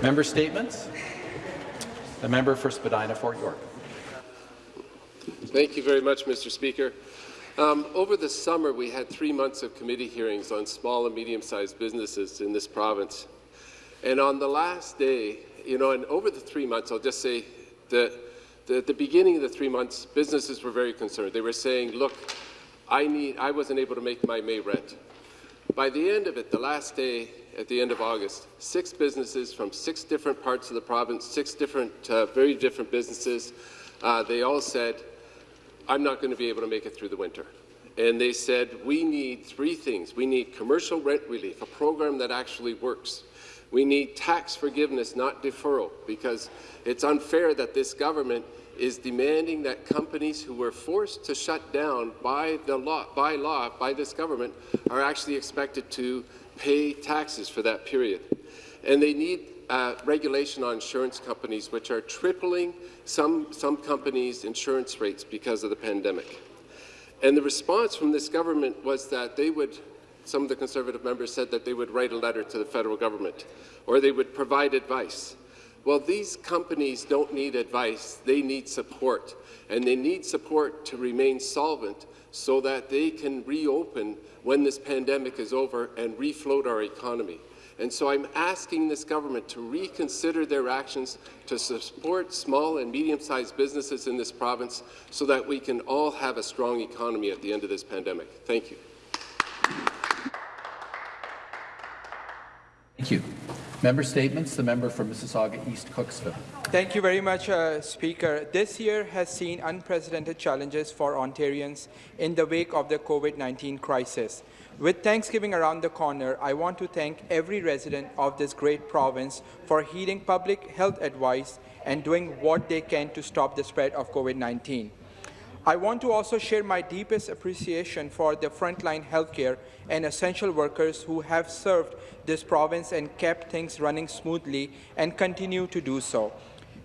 Member statements. The member for Spadina Fort York. Thank you very much, Mr. Speaker. Um, over the summer, we had three months of committee hearings on small and medium-sized businesses in this province. And on the last day, you know, and over the three months, I'll just say that the, at the beginning of the three months, businesses were very concerned. They were saying, look, I, need, I wasn't able to make my May rent. By the end of it, the last day, at the end of August, six businesses from six different parts of the province, six different, uh, very different businesses, uh, they all said, I'm not going to be able to make it through the winter. And they said, we need three things. We need commercial rent relief, a program that actually works. We need tax forgiveness, not deferral, because it's unfair that this government is demanding that companies who were forced to shut down by, the law, by law, by this government, are actually expected to pay taxes for that period. And they need uh, regulation on insurance companies, which are tripling some, some companies' insurance rates because of the pandemic. And the response from this government was that they would, some of the Conservative members said that they would write a letter to the federal government, or they would provide advice. Well, these companies don't need advice, they need support. And they need support to remain solvent so that they can reopen when this pandemic is over and refloat our economy. And so I'm asking this government to reconsider their actions to support small and medium-sized businesses in this province so that we can all have a strong economy at the end of this pandemic. Thank you. Thank you. Member statements. The member for Mississauga East Cooksville. Thank you very much, uh, Speaker. This year has seen unprecedented challenges for Ontarians in the wake of the COVID-19 crisis. With Thanksgiving around the corner, I want to thank every resident of this great province for heeding public health advice and doing what they can to stop the spread of COVID-19. I want to also share my deepest appreciation for the frontline healthcare and essential workers who have served this province and kept things running smoothly and continue to do so.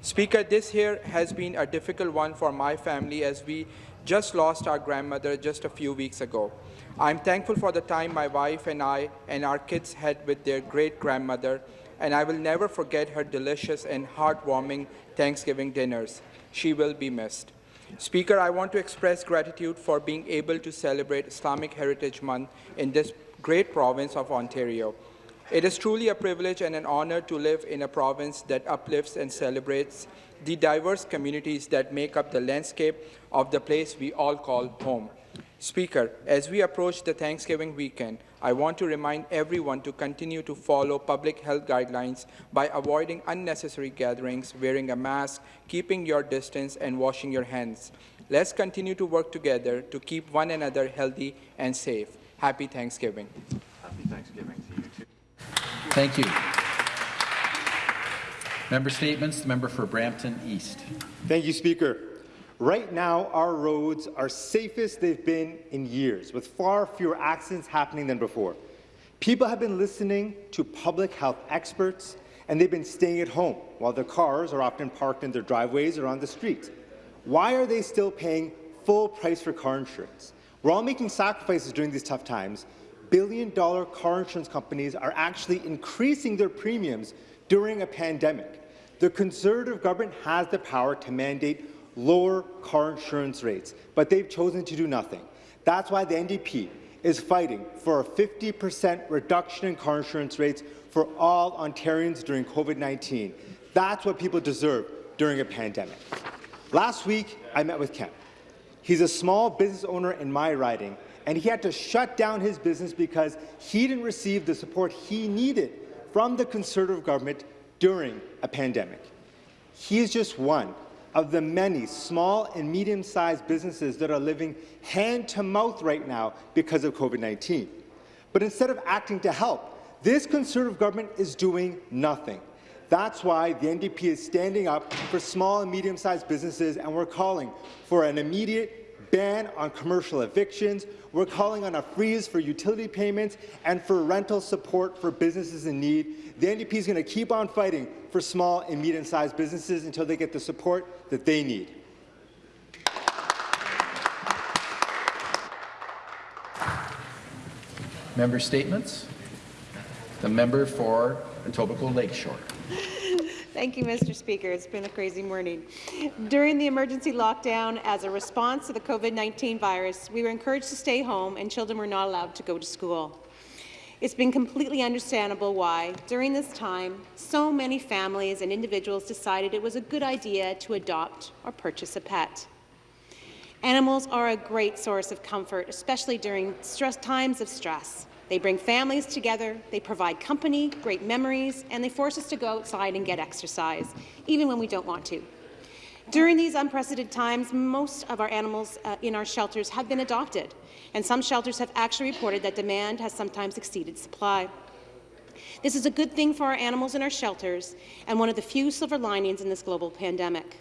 Speaker, this year has been a difficult one for my family as we just lost our grandmother just a few weeks ago. I'm thankful for the time my wife and I and our kids had with their great-grandmother, and I will never forget her delicious and heartwarming Thanksgiving dinners. She will be missed. Speaker, I want to express gratitude for being able to celebrate Islamic Heritage Month in this great province of Ontario. It is truly a privilege and an honor to live in a province that uplifts and celebrates the diverse communities that make up the landscape of the place we all call home. Speaker, as we approach the Thanksgiving weekend, I want to remind everyone to continue to follow public health guidelines by avoiding unnecessary gatherings, wearing a mask, keeping your distance, and washing your hands. Let's continue to work together to keep one another healthy and safe. Happy Thanksgiving. Happy Thanksgiving to you, too. Thank you. Member statements. The member for Brampton East. Thank you, Speaker. Right now, our roads are safest they've been in years, with far fewer accidents happening than before. People have been listening to public health experts, and they've been staying at home while their cars are often parked in their driveways or on the street. Why are they still paying full price for car insurance? We're all making sacrifices during these tough times. Billion-dollar car insurance companies are actually increasing their premiums during a pandemic. The Conservative government has the power to mandate lower car insurance rates, but they've chosen to do nothing. That's why the NDP is fighting for a 50% reduction in car insurance rates for all Ontarians during COVID-19. That's what people deserve during a pandemic. Last week, I met with Ken. He's a small business owner in my riding, and he had to shut down his business because he didn't receive the support he needed from the Conservative government during a pandemic. He is just one of the many small and medium-sized businesses that are living hand-to-mouth right now because of COVID-19. But instead of acting to help, this Conservative government is doing nothing. That's why the NDP is standing up for small and medium-sized businesses, and we're calling for an immediate ban on commercial evictions. We're calling on a freeze for utility payments and for rental support for businesses in need. The NDP is going to keep on fighting for small and medium-sized businesses until they get the support that they need. Member statements. The member for Etobicoke Lakeshore. Thank you, Mr. Speaker. It's been a crazy morning. During the emergency lockdown, as a response to the COVID-19 virus, we were encouraged to stay home and children were not allowed to go to school. It's been completely understandable why, during this time, so many families and individuals decided it was a good idea to adopt or purchase a pet. Animals are a great source of comfort, especially during stress, times of stress. They bring families together, they provide company, great memories, and they force us to go outside and get exercise, even when we don't want to. During these unprecedented times, most of our animals uh, in our shelters have been adopted, and some shelters have actually reported that demand has sometimes exceeded supply. This is a good thing for our animals in our shelters and one of the few silver linings in this global pandemic.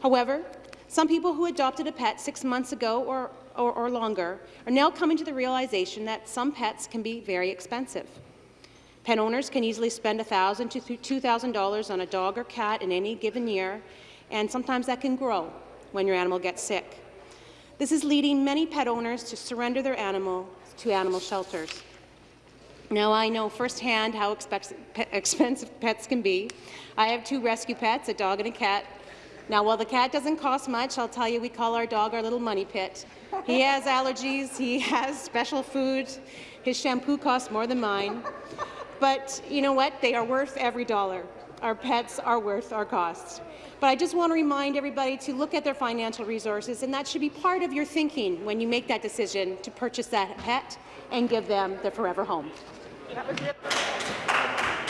However, some people who adopted a pet six months ago or, or, or, longer are now coming to the realization that some pets can be very expensive. Pet owners can easily spend 1,000 to $2,000 on a dog or cat in any given year, and sometimes that can grow when your animal gets sick. This is leading many pet owners to surrender their animal to animal shelters. Now, I know firsthand how expensive pets can be. I have two rescue pets, a dog and a cat, now, while the cat doesn't cost much, I'll tell you we call our dog our little money pit. He has allergies, he has special food, his shampoo costs more than mine. But you know what? They are worth every dollar. Our pets are worth our costs. But I just want to remind everybody to look at their financial resources, and that should be part of your thinking when you make that decision to purchase that pet and give them their forever home.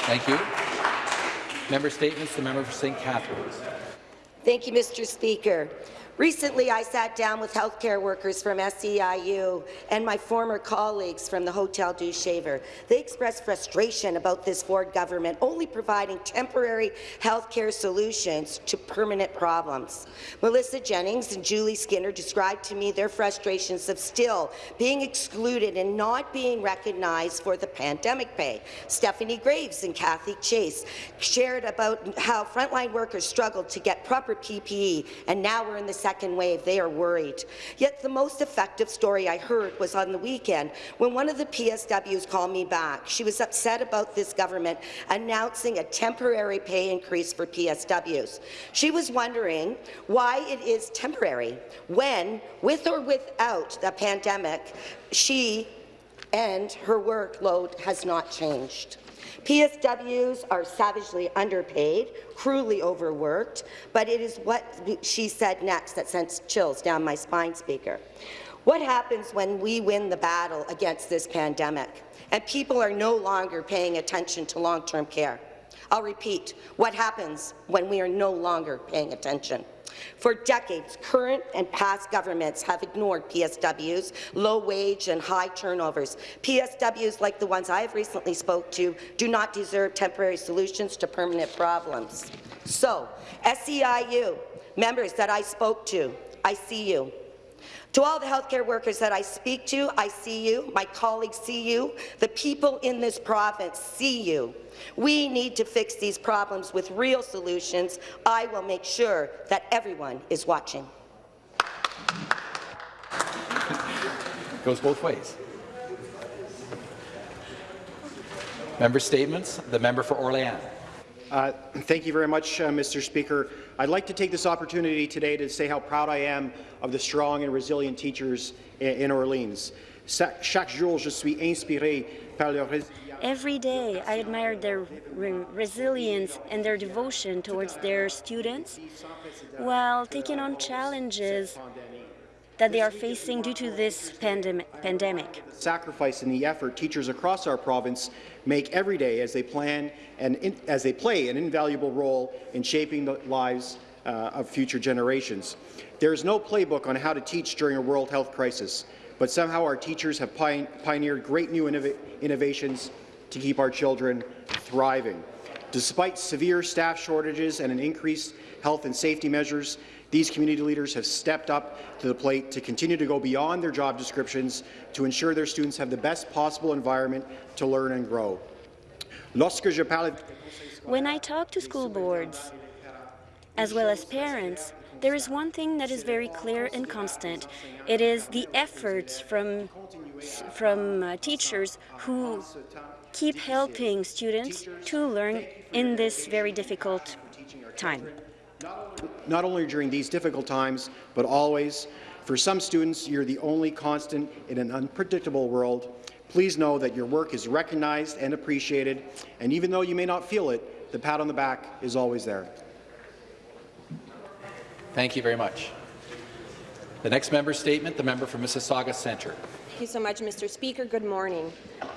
Thank you. Member statements. The member for St. Catharines. Thank you, Mr. Speaker. Recently, I sat down with healthcare workers from SEIU and my former colleagues from the Hotel Dieu Shaver. They expressed frustration about this Ford government only providing temporary healthcare solutions to permanent problems. Melissa Jennings and Julie Skinner described to me their frustrations of still being excluded and not being recognized for the pandemic pay. Stephanie Graves and Kathy Chase shared about how frontline workers struggled to get proper PPE, and now we're in the second wave, they are worried. Yet the most effective story I heard was on the weekend when one of the PSWs called me back. She was upset about this government announcing a temporary pay increase for PSWs. She was wondering why it is temporary when, with or without the pandemic, she and her workload has not changed. PSWs are savagely underpaid, cruelly overworked, but it is what she said next that sends chills down my spine, Speaker. What happens when we win the battle against this pandemic and people are no longer paying attention to long-term care? I'll repeat, what happens when we are no longer paying attention? For decades, current and past governments have ignored PSWs, low wage and high turnovers. PSWs like the ones I have recently spoke to do not deserve temporary solutions to permanent problems. So, SEIU, members that I spoke to, I see you. To all the healthcare workers that I speak to, I see you, my colleagues see you, the people in this province see you. We need to fix these problems with real solutions. I will make sure that everyone is watching. Goes both ways. Member statements. The member for Orléans. Uh, thank you very much, uh, Mr. Speaker. I'd like to take this opportunity today to say how proud I am of the strong and resilient teachers in, in Orleans. Chaque jour, je suis inspiré par leur Every day, I admire their re resilience and their devotion towards their students while taking on challenges that they are facing due to this pandem pandemic. Sacrifice and the effort teachers across our province make every day as they plan and in, as they play an invaluable role in shaping the lives uh, of future generations. There is no playbook on how to teach during a world health crisis, but somehow our teachers have pioneered great new innov innovations to keep our children thriving. Despite severe staff shortages and an increased health and safety measures, these community leaders have stepped up to the plate to continue to go beyond their job descriptions to ensure their students have the best possible environment to learn and grow. When I talk to school boards, as well as parents, there is one thing that is very clear and constant. It is the efforts from, from uh, teachers who keep helping students to learn in this very difficult time. Not only during these difficult times, but always. For some students, you're the only constant in an unpredictable world. Please know that your work is recognized and appreciated, and even though you may not feel it, the pat on the back is always there. Thank you very much. The next member statement, the member for Mississauga Centre. Thank you so much, Mr. Speaker. Good morning.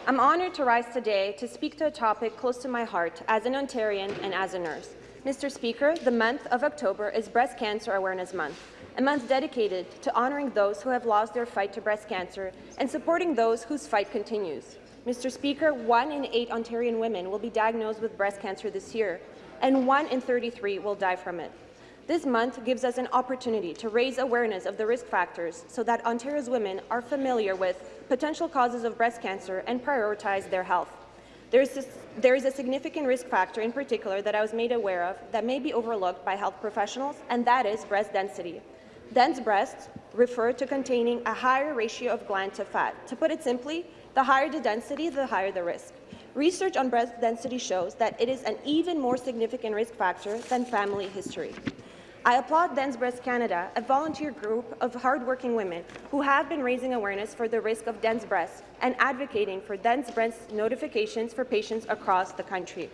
I'm honoured to rise today to speak to a topic close to my heart as an Ontarian and as a nurse. Mr. Speaker, the month of October is Breast Cancer Awareness Month, a month dedicated to honouring those who have lost their fight to breast cancer and supporting those whose fight continues. Mr. Speaker, one in eight Ontarian women will be diagnosed with breast cancer this year, and one in 33 will die from it. This month gives us an opportunity to raise awareness of the risk factors so that Ontario's women are familiar with potential causes of breast cancer and prioritize their health. There is, a, there is a significant risk factor in particular that I was made aware of that may be overlooked by health professionals, and that is breast density. Dense breasts refer to containing a higher ratio of gland to fat. To put it simply, the higher the density, the higher the risk. Research on breast density shows that it is an even more significant risk factor than family history. I applaud Dense Breast Canada, a volunteer group of hardworking women who have been raising awareness for the risk of dense breasts and advocating for dense breast notifications for patients across the country.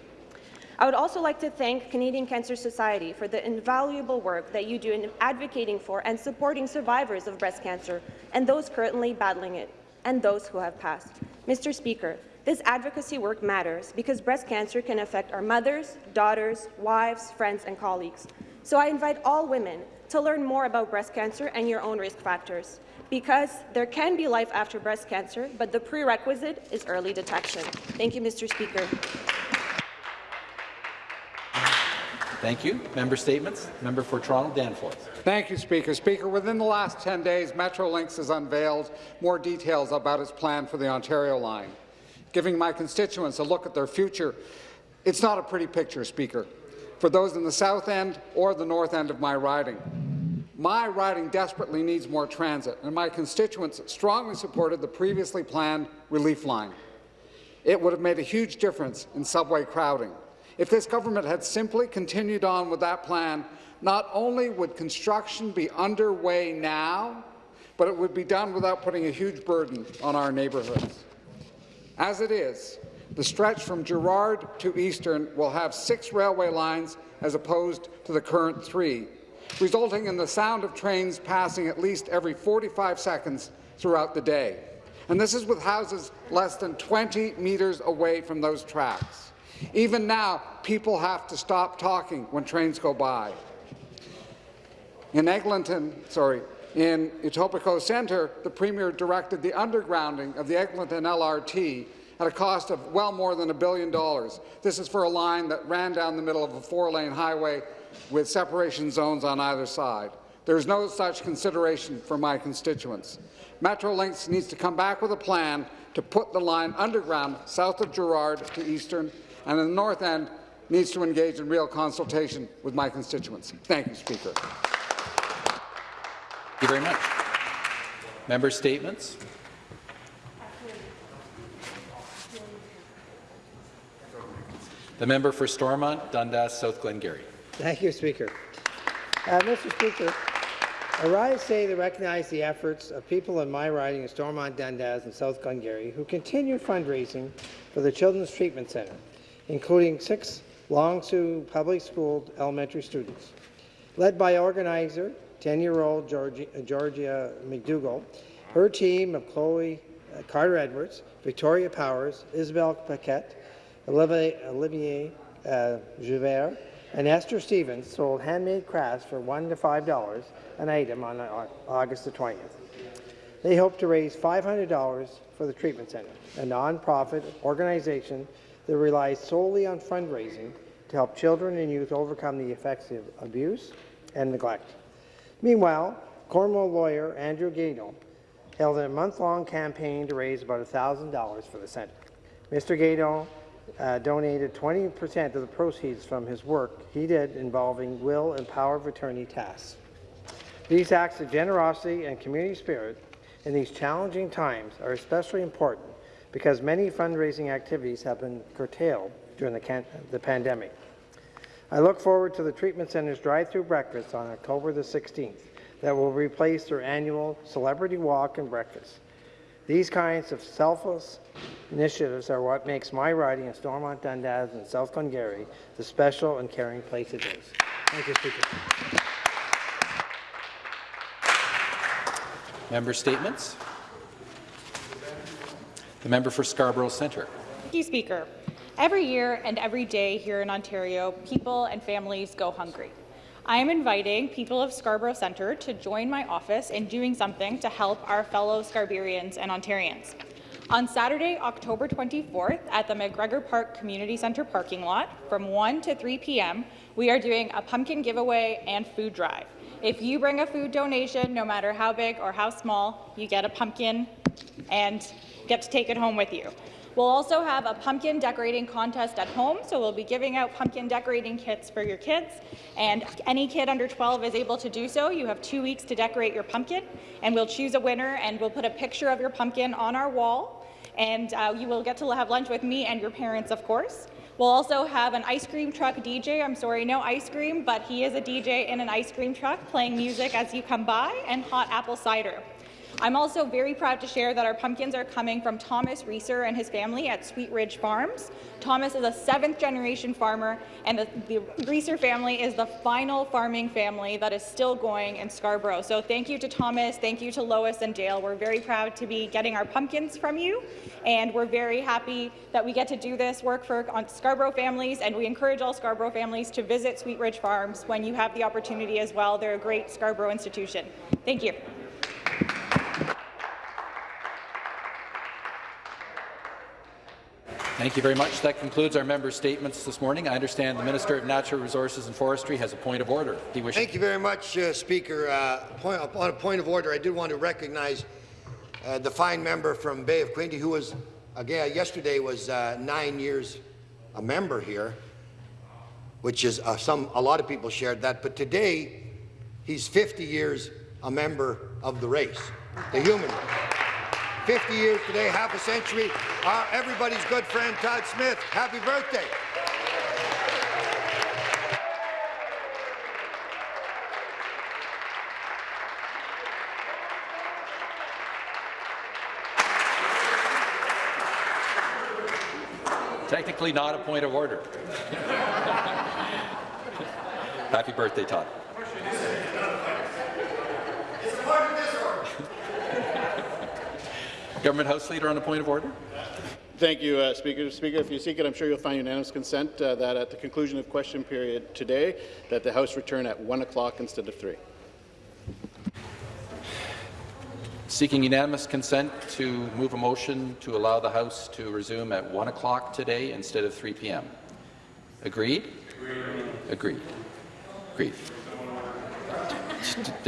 I would also like to thank Canadian Cancer Society for the invaluable work that you do in advocating for and supporting survivors of breast cancer and those currently battling it, and those who have passed. Mr. Speaker, this advocacy work matters because breast cancer can affect our mothers, daughters, wives, friends, and colleagues. So I invite all women to learn more about breast cancer and your own risk factors, because there can be life after breast cancer, but the prerequisite is early detection. Thank you, Mr. Speaker. Thank you. Member statements. Member for Toronto Danforth. Thank you, Speaker. Speaker, within the last 10 days, Metrolinx has unveiled more details about its plan for the Ontario line, giving my constituents a look at their future. It's not a pretty picture, Speaker, for those in the south end or the north end of my riding. My riding desperately needs more transit, and my constituents strongly supported the previously planned relief line. It would have made a huge difference in subway crowding. If this government had simply continued on with that plan, not only would construction be underway now, but it would be done without putting a huge burden on our neighbourhoods. As it is, the stretch from Gerrard to Eastern will have six railway lines as opposed to the current three, resulting in the sound of trains passing at least every 45 seconds throughout the day. And this is with houses less than 20 metres away from those tracks. Even now, people have to stop talking when trains go by. In Eglinton, sorry, in Etobicoke Centre, the Premier directed the undergrounding of the Eglinton LRT at a cost of well more than a billion dollars. This is for a line that ran down the middle of a four-lane highway with separation zones on either side. There is no such consideration for my constituents. Metrolinx needs to come back with a plan to put the line underground south of Gerrard to Eastern, and the north end needs to engage in real consultation with my constituents. Thank you, Speaker. Thank you very much. Member statements. The member for Stormont, Dundas, South Glengarry. Thank you, Speaker. Uh, Mr. Speaker, I rise today to recognize the efforts of people in my riding of Stormont, Dundas and South Glengarry who continue fundraising for the Children's Treatment Centre, including six Long Sault public school elementary students. Led by organizer 10-year-old Georgia, Georgia McDougall, her team of Chloe uh, Carter Edwards, Victoria Powers, Isabel Paquette, Olivier, Olivier uh, Joubert, and Esther Stevens sold handmade crafts for one to five dollars an item on August the 20th. They hope to raise $500 for the treatment center, a non-profit organization that relies solely on fundraising to help children and youth overcome the effects of abuse and neglect. Meanwhile, Cornwall lawyer Andrew Gado held a month-long campaign to raise about $1,000 for the centre. Mr. Gado uh, donated 20% of the proceeds from his work he did involving will and power of attorney tasks. These acts of generosity and community spirit in these challenging times are especially important because many fundraising activities have been curtailed during the, the pandemic. I look forward to the treatment center's drive-through breakfast on October the 16th that will replace their annual celebrity walk and breakfast. These kinds of selfless initiatives are what makes my riding of Stormont Dundas and South Glengarry the special and caring place it is. Thank you, Speaker. Member statements. The member for Scarborough Centre. Thank you, Speaker. Every year and every day here in Ontario, people and families go hungry. I am inviting people of Scarborough Centre to join my office in doing something to help our fellow Scarbarians and Ontarians. On Saturday, October 24th, at the McGregor Park Community Centre parking lot, from 1 to 3 p.m., we are doing a pumpkin giveaway and food drive. If you bring a food donation, no matter how big or how small, you get a pumpkin and get to take it home with you. We'll also have a pumpkin decorating contest at home, so we'll be giving out pumpkin decorating kits for your kids, and any kid under 12 is able to do so. You have two weeks to decorate your pumpkin, and we'll choose a winner, and we'll put a picture of your pumpkin on our wall, and uh, you will get to have lunch with me and your parents, of course. We'll also have an ice cream truck DJ. I'm sorry, no ice cream, but he is a DJ in an ice cream truck playing music as you come by, and hot apple cider. I'm also very proud to share that our pumpkins are coming from Thomas Reesor and his family at Sweet Ridge Farms. Thomas is a seventh generation farmer and the, the Reesor family is the final farming family that is still going in Scarborough. So thank you to Thomas, thank you to Lois and Dale. We're very proud to be getting our pumpkins from you and we're very happy that we get to do this work for Scarborough families and we encourage all Scarborough families to visit Sweet Ridge Farms when you have the opportunity as well. They're a great Scarborough institution. Thank you. Thank you very much. That concludes our member statements this morning. I understand the Minister of Natural Resources and Forestry has a point of order. Thank you very much, uh, Speaker. Uh, point, on a point of order, I did want to recognize uh, the fine member from Bay of Quinte who was, again, yesterday was uh, nine years a member here, which is uh, some a lot of people shared that. But today, he's 50 years a member of the race, the human race. 50 years today, half a century. Our, everybody's good friend, Todd Smith. Happy birthday. Technically not a point of order. Happy birthday, Todd. Government House Leader on a point of order. Thank you, uh, Speaker. Speaker, if you seek it, I'm sure you'll find unanimous consent uh, that at the conclusion of question period today, that the House return at 1 o'clock instead of 3. Seeking unanimous consent to move a motion to allow the House to resume at 1 o'clock today instead of 3 p.m. Agreed? Agreed. Agreed. Agreed.